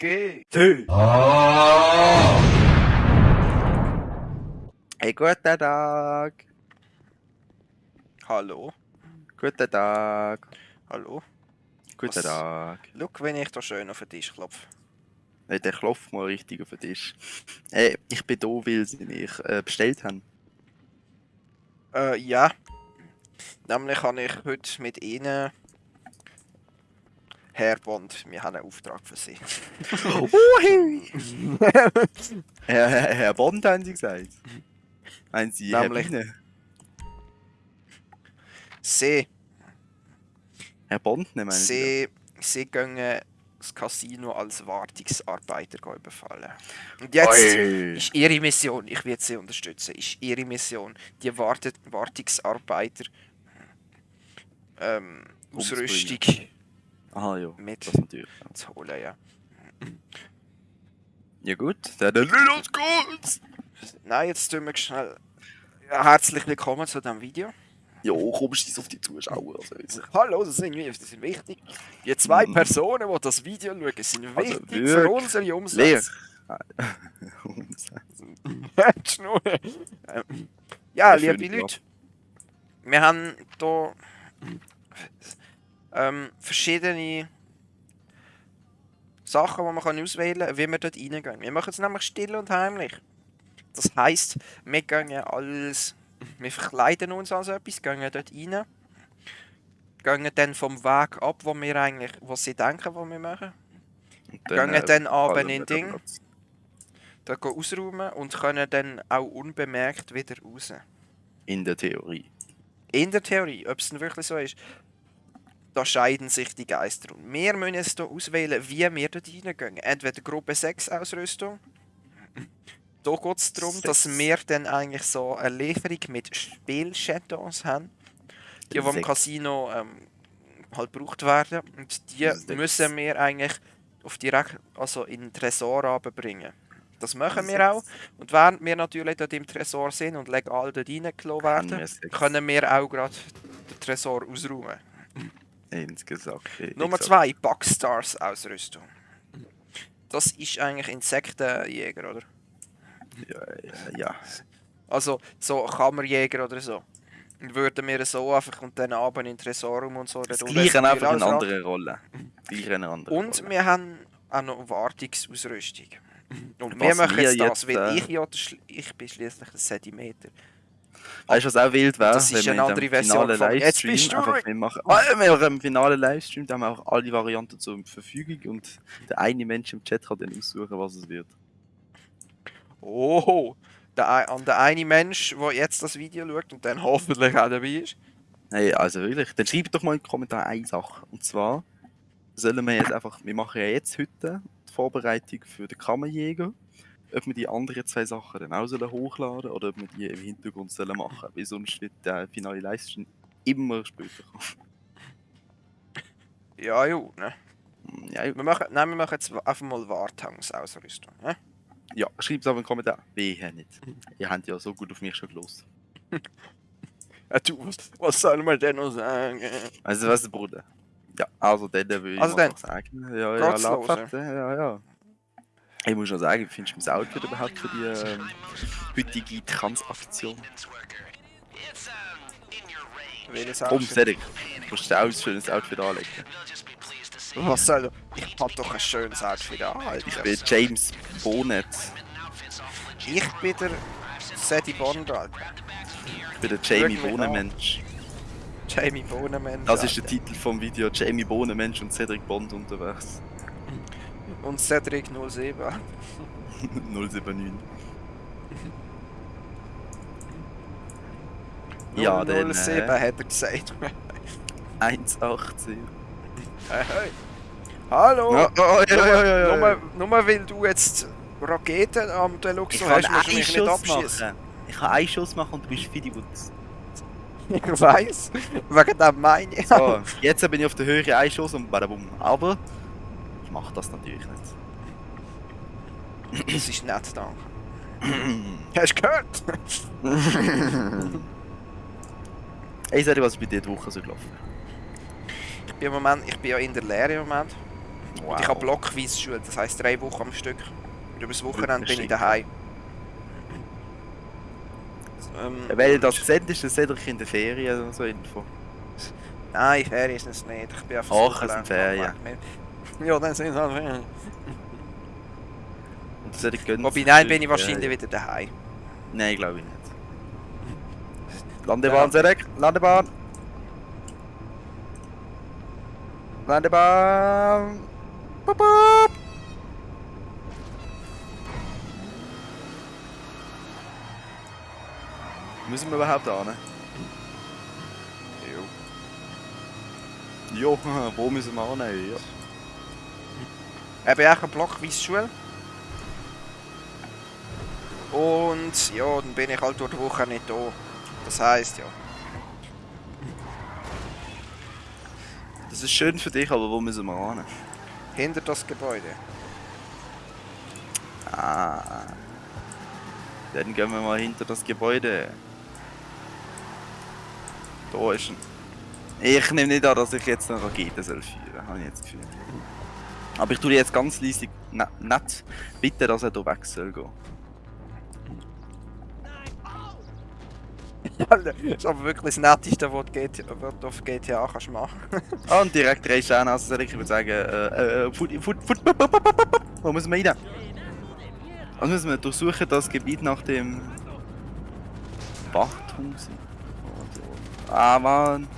G. T. Hey, guten Tag. Hallo. Guten Tag. Hallo. Guten Was? Tag. Schau, wenn ich da schön auf den Tisch klopfe. Hey, der klopft mal richtig auf den Tisch. Hey, ich bin da, weil sie mich äh, bestellt haben. Äh, ja. Nämlich habe ich heute mit Ihnen. Herr Bond, wir haben einen Auftrag für Sie. Herr, Herr, Herr Bond haben sie gesagt. Meinen sie Nämlich- Herr Biene? Sie, Herr Bond, ne, meinen sie? Sie, Sie gehen das Casino als Wartungsarbeiter überfallen. Und jetzt Oi. ist Ihre Mission, ich werde Sie unterstützen, ist Ihre Mission, die Wart Wartungsarbeiter ähm. Ausrüstung Aha, ja. mit Das natürlich. ja. zu holen, ja. Ja gut, dann los geht's! Nein, jetzt tun wir schnell. Ja, herzlich willkommen zu diesem Video. Ja, komm, scheiß auf die Zuschauer. Also. Hallo, das sind, wir, das sind wichtig. Die zwei Mhm. Personen, die das Video schauen, sind Also wichtig für wirklich. unsere Leer. Umsätze. Die Schnur. Ähm, ja, liebe Leute, wir haben hier ähm, verschiedene Sachen, die man kann auswählen kann, wie wir dort reingehen. Wir machen es nämlich still und heimlich. Das heisst, wir gehen alles, wir verkleiden uns als etwas, gehen dort rein, gehen dann vom Weg ab, wo wir eigentlich, was sie denken, was wir machen. Und Gehen äh, dann abend fallen in Ding. Platz. da gehen ausräumen und können dann auch unbemerkt wieder raus. In der Theorie. In der Theorie, ob es denn wirklich so ist, da scheiden sich die Geister. Und wir müssen jetzt hier auswählen, wie wir dort reingehen. Entweder Gruppe 6 Ausrüstung. Da geht es darum, dass wir dann eigentlich so eine Lieferung mit Spielchatons haben, die, Sechs. Casino ähm, halt gebraucht werden. Und die müssen wir eigentlich auf direkt, also in den Tresor runterbringen. Das machen wir auch. Und während wir natürlich dort im Tresor sind und legal dort reingelassen werden, können wir auch gerade den Tresor ausräumen. Insgesamt. Nummer exakt. 2, Bugstars Ausrüstung. Das ist eigentlich Insektenjäger, oder? Ja, ja, ja. Also so Kammerjäger oder so. Würden wir so einfach und dann abend in den Tresorraum und so. Das gleiche einfach in anderen Rolle. Einer anderen Und Rolle. wir haben auch noch Wartungsausrüstung. Und Was wir machen wir jetzt das, jetzt, weil äh, ich ja, ich bin schließlich ein Sedimeter. Weißt du, was auch wild wäre? Das ist wenn eine andere Version Jetzt Livestream bist du einfach machen. Ah, wir machen im finalen Livestream, da haben wir auch alle Varianten zur Verfügung und der eine Mensch im Chat kann dann aussuchen, was es wird. Oh, der, an der eine Mensch, der jetzt das Video schaut und dann hoffentlich auch dabei ist. Hey, also wirklich, dann schreibt doch mal in den Kommentaren eine Sache. Und zwar sollen wir jetzt einfach, wir machen ja jetzt heute die Vorbereitung für den Kammerjäger. Ob wir die anderen zwei Sachen dann auch sollen hochladen oder ob wir die im Hintergrund sollen machen. Weil sonst wird der finale Livestream immer später kommen. Ja, ja, ne? Hm, Ja, Wir machen, nein, wir machen jetzt einfach mal Wartangsausrüstung. Ne? ja schreibt es aber in den Kommentaren. Wehe nicht. Ihr habt ja so gut auf mich schon gelost. Ja, du, was, was soll man denn noch sagen? Also was, Bruder? Ja, also dann würde ich Also mal dann. sagen. Ja, ja, Laufheft, ja, ja. Ich muss schon sagen, findest du mein Outfit überhaupt für die ähm, heutige Transaktion? Welches Komm? Cedric, du musst dir auch ein schönes Outfit anlegen. Was soll Ich hab doch ein schönes Outfit an. Alter. Ich bin James Bonnet. Ich bin der Sadie Bond, Alter. Ich bin der Jamie. Bohnenmensch. Jamie Bohnenmensch. Das ist der. Titel vom Video. Jamie Bohnenmensch und Cedric Bond unterwegs. Und Cedric 07. 079. Ja, dann, 007 äh, hat er gesagt. 1,18. hey, hey. Hallo! Ja, oh, ja, ja, ja, ja, ja. Nur, nur weil du jetzt Raketen am Deluxe Ich hast, musst du mich nicht Schuss abschießen. machen. Ich kann einen Schuss machen und du bist Fidibutz. Ich weiß. Wegen dem meine ich. So, jetzt bin ich auf der Höhe einen Schuss und badabum. Aber ich mache das natürlich nicht. Das ist nett, danke. Hast du gehört? Ey, sag dir, was ist bei dir die Woche so gelaufen? Ich bin, im Moment, ich bin ja in der Lehre im Moment. Und ich habe blockweise Schule, das heisst drei Wochen am Stück. Und über das Wochenende bin ich daheim. Ähm, Weil das seht, ist das Cedric in der Ferien oder so Info. Nein, Ferien ist es nicht. Ich bin einfach Ach, es sind Ferien. Ja, dann sind es halt Ferien. Und das Cedric gönnt Wobei, nein, bin ich wahrscheinlich Ferien. wieder daheim. Nein, glaube ich nicht. Landebahn, Cedric! Landebahn! Landebahn! Bup, bup. Müssen wir überhaupt an? Jo. Jo, wo müssen wir an? Ja. Ich bin auch eine blockweise Schule. Und ja, dann bin ich halt durch die Woche nicht da. Das heisst ja. Das ist schön für dich, aber wo müssen wir an? Hinter das Gebäude. Ah. Dann gehen wir mal hinter das Gebäude. Da ist ein. Ich nehme nicht an, dass ich jetzt eine Rakete soll führen habe ich jetzt das Gefühl. Aber ich tue jetzt ganz leise ne, nett bitten, dass er hier weg soll gehen. Das ist aber wirklich das Netteste, was du auf GTA kannst machen Ah, und direkt drei Sterne, also ich würde sagen, äh, äh, Foot, Foot. wo müssen wir rein? Also müssen wir durchsuchen das Gebiet nach dem Wachturm. Ah, Mann.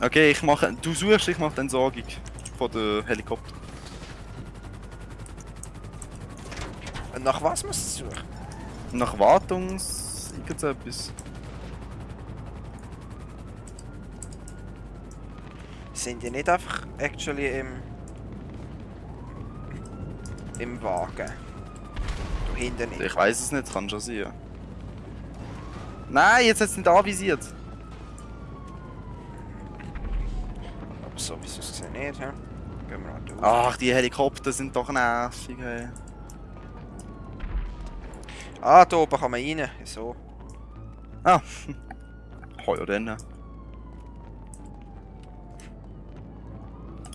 Okay, ich mache, du suchst, ich mache die Entsorgung von der Helikopter. Und nach was musst du suchen? Nach Wartungs... irgendetwas. Sind die nicht einfach actually im. im Wagen? Da hinten nicht. Ich weiß es nicht, kann schon sein. Nein, jetzt hat es nicht anvisiert. Aber so wie es aussieht nicht, hä? Gehen wir halt durch. Ach, die Helikopter sind doch nervig, hey. Ah, da oben kann man rein. So. Ah. Heuer dann.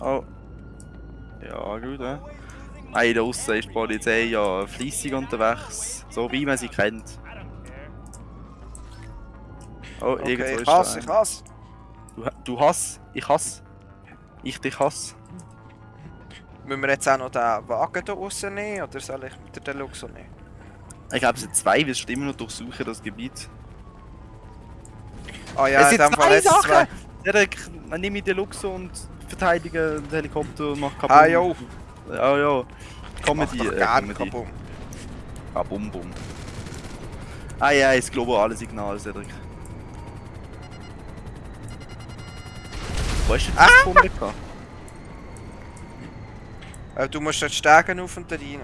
Oh. Ja, gut, eh? Nein, da aussen ist die Polizei ja fleissig unterwegs. So wie man sie kennt. Oh, Okay, irgendwo ich hasse, ich hasse. Du, du hass, ich hass. Ich dich hass. Müssen wir jetzt auch noch den Wagen hier rausnehmen oder soll ich mit der Deluxe nehmen? Ich glaube, es sind zwei, wir immer noch durchsuchen das Gebiet. Ah ja, es in sind dem Fall zwei jetzt Sachen! zwei. Derek, man nimmt die Deluxe und verteidige den Helikopter und macht Ah jo, Ja, ja. Comedy, mach doch äh, gerne Comedy. Kabum. Ah, bum bum. Ah ja, das globale Signal, Cedric. Wo hast du das Ah! gefunden? gehabt? Äh, du musst dort Stegen auf und da rein.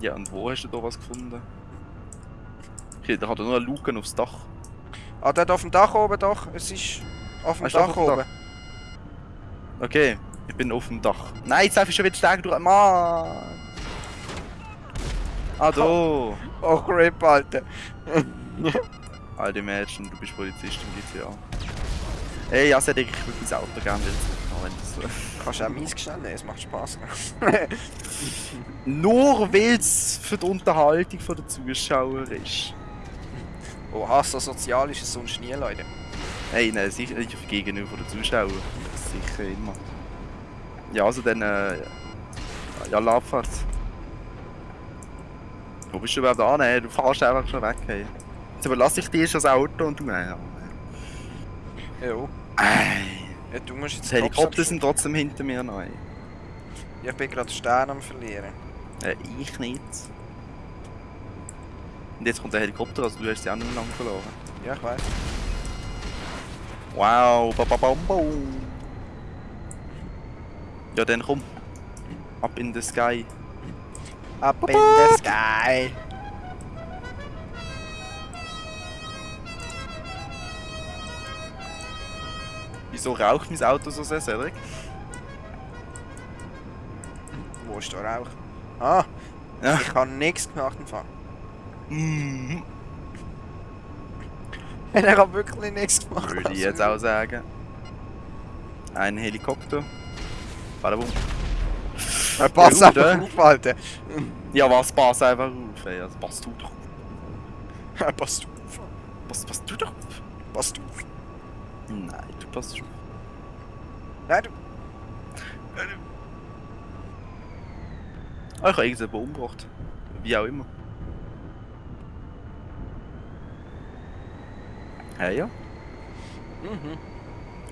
Ja, und wo hast du da was gefunden? Okay, da hat er nur eine Luke aufs Dach. Ah, dort auf dem Dach oben doch. Es ist auf dem Dach auf dem oben. Okay, ich bin auf dem Dach. Nein, jetzt darf ich schon wieder steigen durch. Mann! Ah, da! Oh, Rip, Alter. Alter Mädchen, du bist Polizist im GTA. Ey, ja, Cedric, ich würde mein Auto gerne wieder zurückhaben, wenn das so... Kannst du auch meins schnell nehmen, es macht Spaß. Nur weil es für die Unterhaltung der Zuschauer ist. Oha, so sozial ist es sonst nie, Leute. Hey, nein, sicher nicht auf gegenüber der Zuschauer. Sicher immer. Ja, also dann, äh, ja, Labfahrt. Wo bist du überhaupt an? Hey, Du fährst einfach schon weg, hey. Jetzt überlasse ich dir schon das Auto und du, ja. Jo. Ey, Ja, du musst jetzt die Helikopter sind trotzdem hinter mir abschalten. Ich bin gerade Stern am verlieren. Äh, ich nicht. Und jetzt kommt der Helikopter, also du hast auch nicht lang verloren. Ja, ich weiß. Wow, ba ba bam bam. Ja, dann komm. Up in the sky. Up in the sky. Wieso raucht mein Auto so sehr, Cedric? Wo ist der Rauch? Ah, Ja. ich habe nichts gemacht im Fall. Mhm. Ich habe wirklich nichts gemacht. Würde ich jetzt auch sagen. Ein Helikopter. Badabum. Pass Ja, gut, einfach äh. auf, Alter. Ja, was, pass einfach auf, ey. Also, pass du doch auf. Pass auf. Pass, pass du doch auf. Pass auf. Nein, du passt schon. Nein, du. Ah, ich habe irgendjemanden umgebracht. Wie auch immer. Hey, ja. Mhm.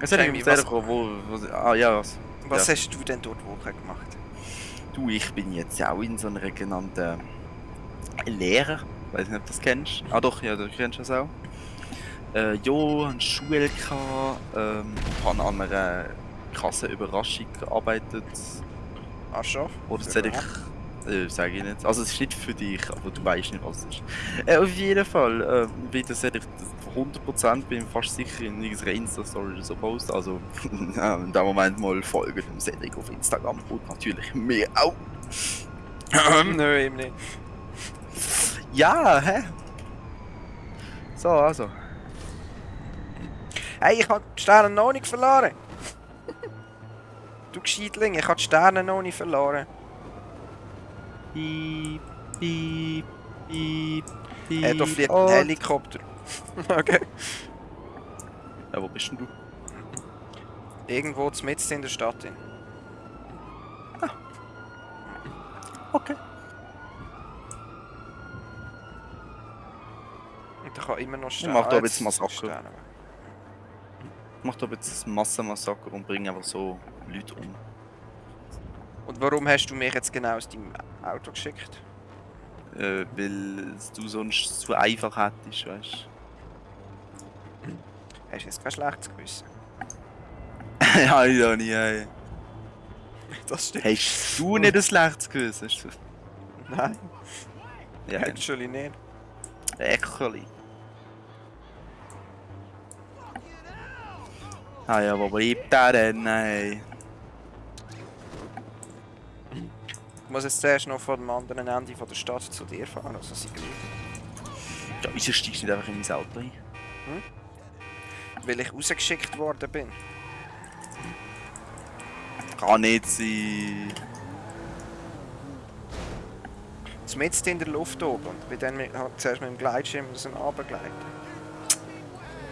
Es hat irgendwie was-. Wo, wo, ah, ja, was? Was Ja. hast du denn dort Woche gemacht? Du, ich bin jetzt auch in so einer genannten Lehrer. Weiß nicht, ob du das kennst. Ah doch, ja, du kennst das auch. Äh, ja, eine Schule gehabt, ähm, habe an einer krassen Überraschung gearbeitet. Ach schon? Oder soll ich... Äh, sage ich nicht. Also es ist nicht für dich, aber du weißt nicht, was es ist. Äh, auf jeden Fall, äh, wie das ich 100% bin ich fast sicher in irgendeiner Insta-Story oder so posten. Also in dem Moment mal folgen dem Cedric auf Instagram und natürlich mir auch. Nö, eben nicht. Ja, hä? So, also. Hey, ich hab die Sterne noch nicht verloren. du Gescheitling, ich hab die Sterne noch nicht verloren. Piep, piep, piep, piep. Äh, da fliegt ein und- Helikopter. okay. Ja, wo bist denn du? Irgendwo mitten in der Stadt. Drin. Okay. Und ich kann immer noch Ich Sterne. mach da Ah, jetzt jetzt Massaker. Sterne. Ich mach doch jetzt ein Massenmassaker und bringe einfach so Leute um. Und warum hast du mich jetzt genau aus deinem Auto geschickt? Äh, weil du sonst zu einfach hättest, weißt Hast du jetzt kein schlechtes Gewissen? du? ja, ja, nie. Hey. Das stimmt. Hast du nicht ein schlechtes Gewissen? Du- Nein, Ja, actually nicht. Äckerli. Ah ja, wo bleibt der denn? Hey. Ich muss jetzt zuerst noch von dem anderen Ende von der Stadt zu dir fahren, also sie gleich. Ja, wieso steigst du nicht einfach in mein Auto ein? Weil ich rausgeschickt worden bin. Kann nicht sein. Zumindest in der Luft oben und bin dann mit, zuerst mit dem Gleitschirm müssen runtergleiten.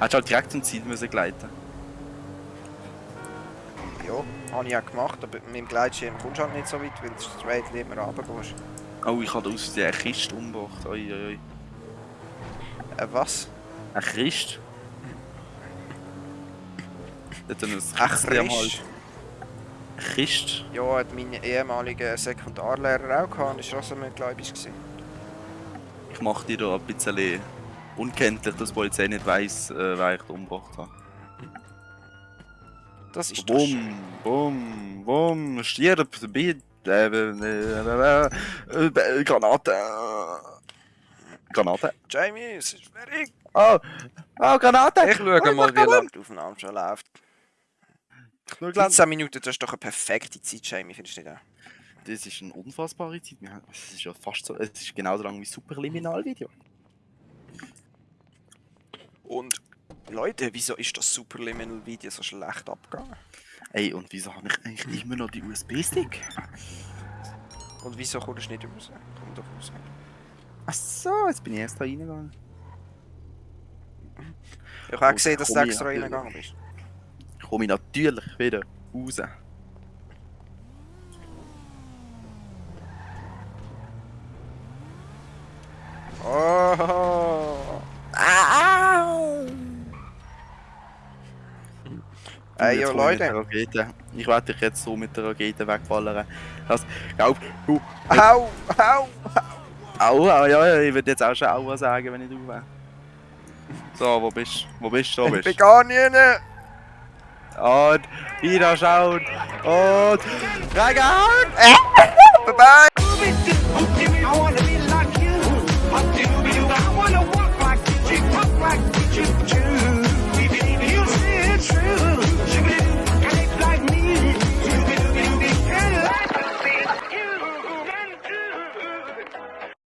Hättest du halt direkt zum Ziel müssen gleiten Ja, habe ich auch gemacht, aber mit dem Gleitschirm kommst du halt nicht so weit, weil du straight immer runtergehst. Oh, ich habe aus eine Kiste umgebracht. Oi, oi, oi. Äh, was? Eine Kiste? Dort ein Ach, Kistchen am Hals. Kiste? Ja, hat mein ehemaliger Sekundarlehrer auch gehabt, das war auch so mitgläubig. gewesen. Ich mache dir da ein bisschen unkenntlich, dass die Polizei nicht weiss, äh, wer ich da umgebracht habe. Das ist doch schön. Bum, bum, bum, stirb, bitte, äh, äh, äh, Granate. Granate. Jamie, es ist fertig. Oh, oh, Granate. Ich schaue Oh, mal, wie lange die Aufnahme schon läuft. Nur gleich- 15 Minuten, das ist doch eine perfekte Zeit, Jamie, findest du nicht auch? Das ist eine unfassbare Zeit. Es ist ja fast so, es ist genauso lang wie Superliminal-Video. Und Leute, wieso ist das Superliminal Video so schlecht abgegangen? Ey, und wieso habe ich eigentlich immer noch die USB-Stick? Und wieso kommst du nicht raus? Komm doch raus. Ach so, jetzt bin ich erst da reingegangen. Ich habe auch gesehen, dass du extra reingegangen bist. Komme ich natürlich wieder raus. Oh! Au! Ey, hol ich Leute. Rakete. Ich werde dich jetzt so mit der Rakete wegballern. Das, glaub, uh, Au! Au! aua, ja, ja, ich würde jetzt auch schon aua sagen, wenn ich du wäre. So, wo bist du? Wo bist du? Ich bin gar nicht rein. Und wieder schauen. Und reingehauen! Bye